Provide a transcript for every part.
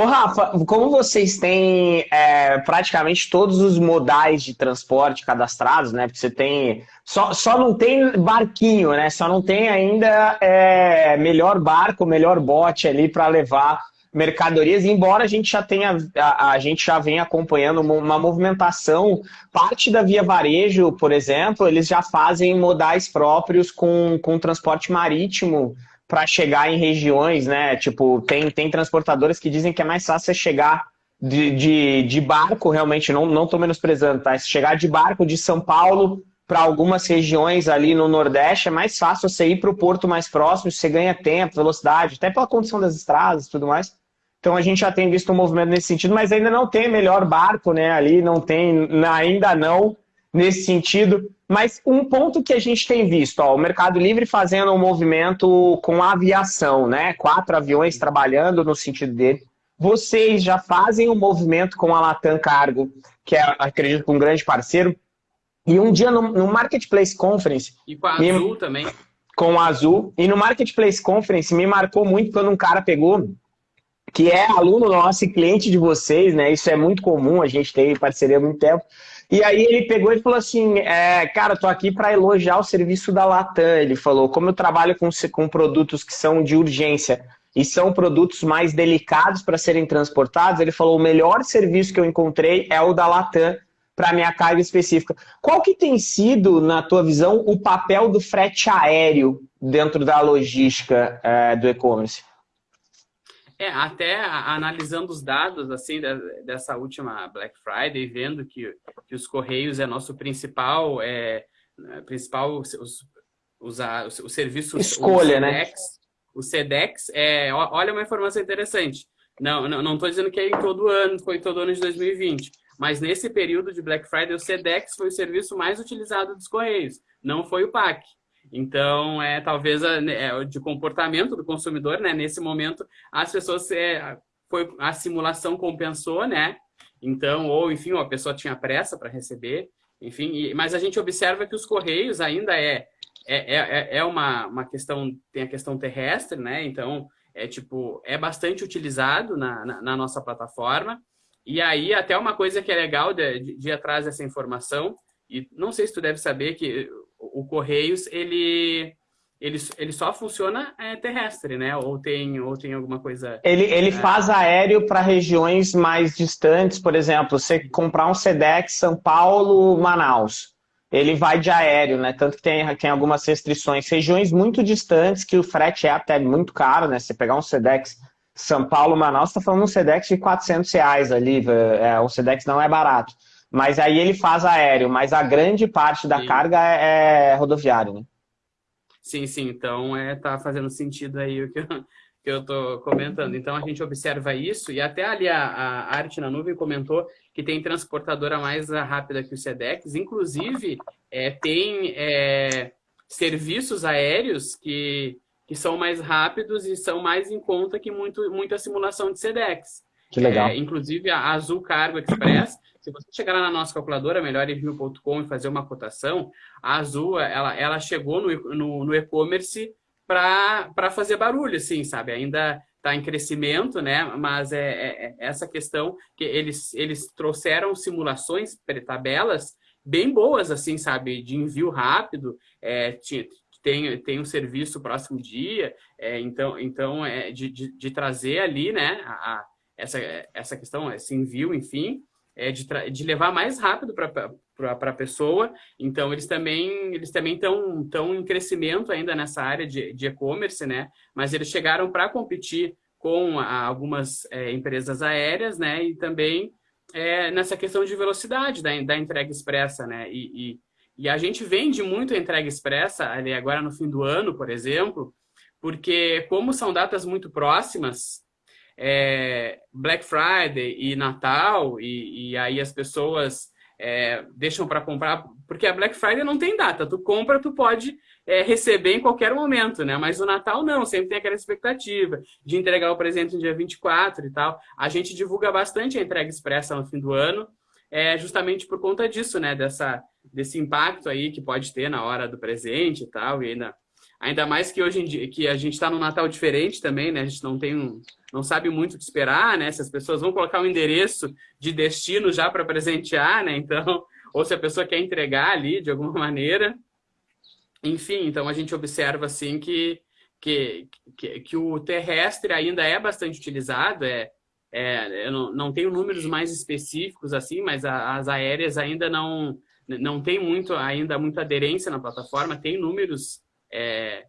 Ô, Rafa, como vocês têm é, praticamente todos os modais de transporte cadastrados, né? Porque você tem. Só, só não tem barquinho, né? Só não tem ainda é, melhor barco, melhor bote ali para levar mercadorias, embora a gente já tenha, a, a, gente já venha acompanhando uma movimentação, parte da Via Varejo, por exemplo, eles já fazem modais próprios com, com transporte marítimo para chegar em regiões, né? Tipo, tem, tem transportadoras que dizem que é mais fácil você chegar de, de, de barco, realmente, não, não tô menosprezando, tá? Chegar de barco de São Paulo para algumas regiões ali no Nordeste, é mais fácil você ir para o porto mais próximo, você ganha tempo, velocidade, até pela condição das estradas e tudo mais. Então a gente já tem visto um movimento nesse sentido, mas ainda não tem melhor barco, né? Ali não tem, ainda não nesse sentido. Mas um ponto que a gente tem visto, ó, o Mercado Livre fazendo um movimento com a aviação, né? Quatro aviões trabalhando no sentido dele. Vocês já fazem um movimento com a Latam Cargo, que é, acredito, um grande parceiro. E um dia no, no Marketplace Conference. E com a Azul me, também. Com a Azul. E no Marketplace Conference me marcou muito quando um cara pegou que é aluno nosso e cliente de vocês, né? Isso é muito comum, a gente tem parceria há muito tempo. E aí ele pegou e falou assim, é, cara, tô aqui para elogiar o serviço da Latam. Ele falou, como eu trabalho com, com produtos que são de urgência e são produtos mais delicados para serem transportados, ele falou, o melhor serviço que eu encontrei é o da Latam para minha carga específica. Qual que tem sido, na tua visão, o papel do frete aéreo dentro da logística é, do e-commerce? É, até analisando os dados assim dessa última Black Friday, vendo que, que os Correios é nosso principal, é, principal os, os, os, os serviços... Escolha, o né? O SEDEX, é, olha uma informação interessante. Não estou não, não dizendo que é em todo ano, foi todo ano de 2020, mas nesse período de Black Friday, o SEDEX foi o serviço mais utilizado dos Correios, não foi o PAC. Então, é talvez né, é, de comportamento do consumidor, né? Nesse momento, as pessoas é, foi a simulação compensou, né? Então, ou enfim, a pessoa tinha pressa para receber, enfim. E, mas a gente observa que os correios ainda é é, é, é uma, uma questão tem a questão terrestre, né? Então, é tipo é bastante utilizado na, na, na nossa plataforma. E aí, até uma coisa que é legal de, de, de atrás dessa informação, e não sei se tu deve saber que o Correios, ele, ele, ele só funciona é, terrestre, né? Ou tem, ou tem alguma coisa... Ele, ele é... faz aéreo para regiões mais distantes, por exemplo, você comprar um SEDEX São Paulo, Manaus, ele vai de aéreo, né? Tanto que tem, tem algumas restrições. Regiões muito distantes, que o frete é até muito caro, né? Você pegar um SEDEX São Paulo, Manaus, está falando um SEDEX de 400 reais ali, é, o SEDEX não é barato. Mas aí ele faz aéreo, mas a grande parte da sim. carga é, é rodoviário, né? Sim, sim. Então, é, tá fazendo sentido aí o que eu, que eu tô comentando. Então, a gente observa isso, e até ali a, a Arte na Nuvem comentou que tem transportadora mais rápida que o SEDEX. Inclusive, é, tem é, serviços aéreos que, que são mais rápidos e são mais em conta que muito, muita simulação de SEDEX. Que legal. É, inclusive, a Azul Cargo Express se você chegar lá na nossa calculadora, melhorenvio.com, e fazer uma cotação, a Azul, ela, ela chegou no, no, no e-commerce para fazer barulho, assim, sabe? Ainda está em crescimento, né? Mas é, é, é, essa questão que eles, eles trouxeram simulações, tabelas bem boas, assim, sabe? De envio rápido, é, tem, tem um serviço próximo dia, é, então, então é, de, de, de, trazer ali, né? A, a, essa, essa questão, esse envio, enfim, é, de, de levar mais rápido para a pessoa. Então, eles também eles também estão tão em crescimento ainda nessa área de e-commerce, né? Mas eles chegaram para competir com a, algumas é, empresas aéreas, né? E também é, nessa questão de velocidade da, da entrega expressa, né? E, e, e, a gente vende muito a entrega expressa, ali agora no fim do ano, por exemplo, porque como são datas muito próximas, é, Black Friday e Natal, e, e aí as pessoas é, deixam para comprar, porque a Black Friday não tem data, tu compra, tu pode é, receber em qualquer momento, né? Mas o Natal não, sempre tem aquela expectativa de entregar o presente no dia 24 e tal. A gente divulga bastante a entrega expressa no fim do ano, é, justamente por conta disso, né? Dessa, desse impacto aí que pode ter na hora do presente e tal, e ainda Ainda mais que hoje em dia que a gente está no Natal diferente também, né? A gente não tem um, não sabe muito o que esperar, né? Se as pessoas vão colocar um endereço de destino já para presentear, né? Então, ou se a pessoa quer entregar ali de alguma maneira. Enfim, então a gente observa assim que que, que, que o terrestre ainda é bastante utilizado, é, é, eu não, não tenho números mais específicos assim, mas a, as aéreas ainda não não tem muito ainda muita aderência na plataforma, tem números é,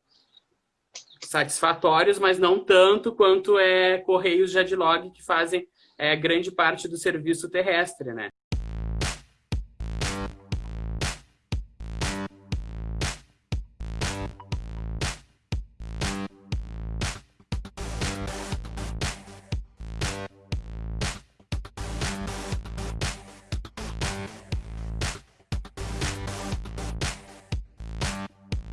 satisfatórios, mas não tanto quanto é Correios Jadlog que fazem é, grande parte do serviço terrestre, né?